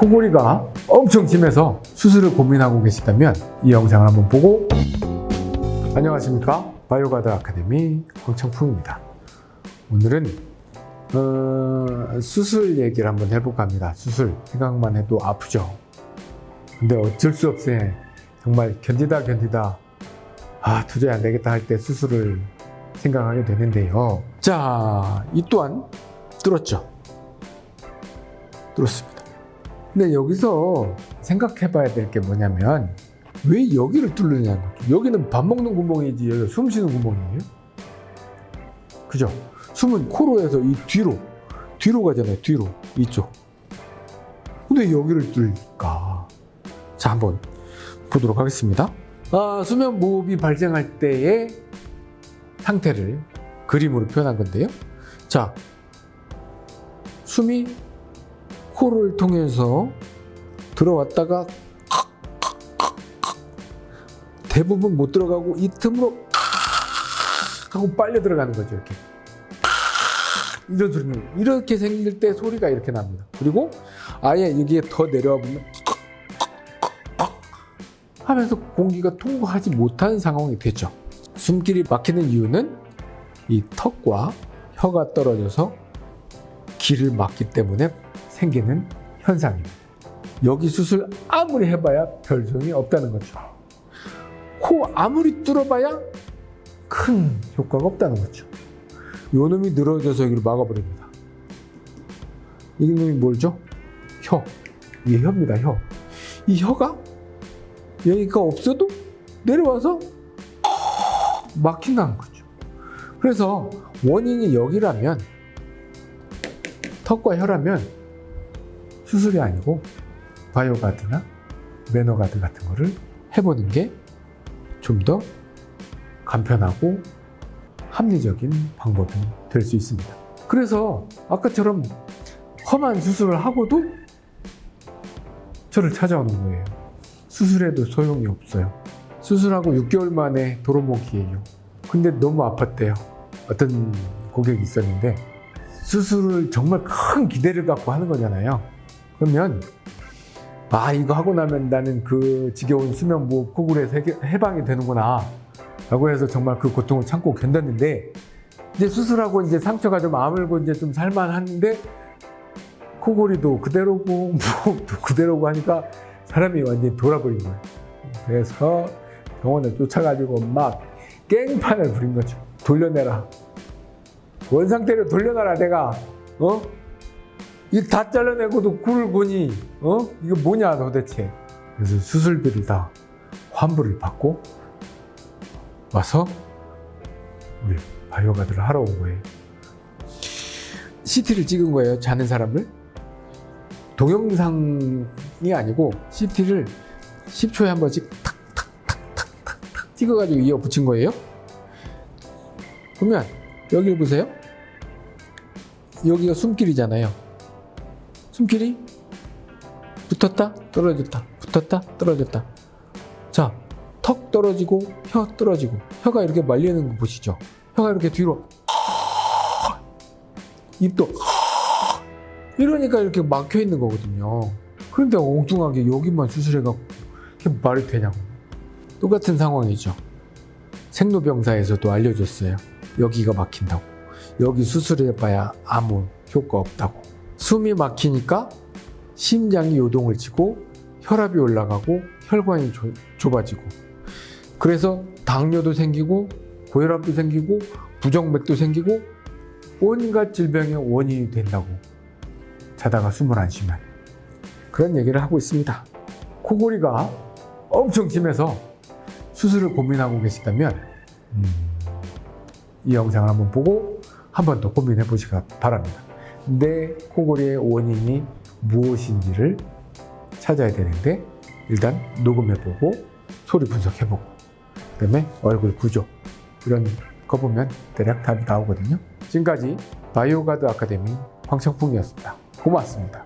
코골이가 엄청 심해서 수술을 고민하고 계시다면 이 영상을 한번 보고 안녕하십니까? 바이오가드 아카데미 황청풍입니다. 오늘은 어, 수술 얘기를 한번 해볼까 합니다. 수술. 생각만 해도 아프죠. 근데 어쩔 수 없이 정말 견디다 견디다 아 도저히 안 되겠다 할 때 수술을 생각하게 되는데요. 자 이 또한 뚫었죠? 뚫었습니다 근데 여기서 생각해 봐야 될 게 뭐냐면 왜 여기를 뚫느냐는 거죠 여기는 밥 먹는 구멍이지 여기 숨 쉬는 구멍이에요. 그죠? 숨은 코로 해서 이 뒤로 뒤로 가잖아요 뒤로 이쪽. 근데 여기를 뚫을까? 자 한번 보도록 하겠습니다. 아, 수면 무호흡이 발생할 때의 상태를 그림으로 표현한 건데요. 자 숨이 코를 통해서 들어왔다가 대부분 못 들어가고 이 틈으로 하고 빨려 들어가는 거죠 이렇게. 이런 소리는 이렇게 생길 때 소리가 이렇게 납니다. 그리고 아예 여기에 더 내려와 보면 하면서 공기가 통과하지 못하는 상황이 되죠. 숨길이 막히는 이유는 이 턱과 혀가 떨어져서 길을 막기 때문에 생기는 현상입니다. 여기 수술 아무리 해봐야 별 소용이 없다는 거죠. 코 아무리 뚫어봐야 큰 효과가 없다는 거죠. 요 놈이 늘어져서 여기를 막아버립니다. 이 놈이 뭘죠? 혀. 이게 혀입니다 혀 이 혀가 여기가 없어도 내려와서 막힌다는 거죠. 그래서 원인이 여기라면 턱과 혀라면 수술이 아니고 바이오가드나 매너가드 같은 거를 해보는 게 좀 더 간편하고 합리적인 방법이 될 수 있습니다. 그래서 아까처럼 험한 수술을 하고도 저를 찾아오는 거예요. 수술해도 소용이 없어요. 수술하고 6개월 만에 도로모기예요. 근데 너무 아팠대요. 어떤 고객이 있었는데 수술을 정말 큰 기대를 갖고 하는 거잖아요 그러면 아 이거 하고 나면 나는 그 지겨운 수면 무호흡 코골이에서 해방이 되는구나. 라고 해서 정말 그 고통을 참고 견뎠는데 이제 수술하고 이제 상처가 좀 아물고 이제 좀 살만한데 코골이도 그대로고 무호흡도 그대로고 하니까 사람이 완전히 돌아버린 거예요 그래서 병원에 쫓아가지고 막 깽판을 부린 거죠 돌려내라. 원상태로 돌려놔라 내가. 어? 이거 다 잘라내고도 굴을 보니 어? 이거 뭐냐 도대체? 그래서 수술비를 다 환불을 받고 와서 우리 바이오가드를 하러 온 거예요. CT를 찍은 거예요 자는 사람을? 동영상이 아니고 CT를 10초에 한 번씩 탁탁탁탁탁탁 찍어가지고 이어 붙인 거예요? 보면 여기 보세요. 여기가 숨길이잖아요 숨길이? 붙었다? 떨어졌다. 붙었다? 떨어졌다. 자 턱 떨어지고 혀 떨어지고. 혀가 이렇게 말리는 거 보시죠? 혀가 이렇게 뒤로. 입도. 이러니까 이렇게 막혀 있는 거거든요. 그런데 엉뚱하게 여기만 수술해갖고 이게 말이 되냐고. 똑같은 상황이죠. 생로병사에서도 알려줬어요. 여기가 막힌다고. 여기 수술해봐야 아무 효과 없다고 숨이 막히니까 심장이 요동을 치고 혈압이 올라가고 혈관이 조, 좁아지고. 그래서 당뇨도 생기고 고혈압도 생기고 부정맥도 생기고 온갖 질병의 원인이 된다고 자다가 숨을 안 쉬면. 그런 얘기를 하고 있습니다. 코골이가 엄청 심해서 수술을 고민하고 계시다면 음, 이 영상을 한번 보고 한 번 더 고민해 보시기 바랍니다 내 코골이의 원인이 무엇인지를 찾아야 되는데 일단 녹음해보고 소리 분석해보고 그 다음에 얼굴 구조 이런 거 보면 대략 답이 나오거든요. 지금까지 바이오가드 아카데미 황청풍이었습니다. 고맙습니다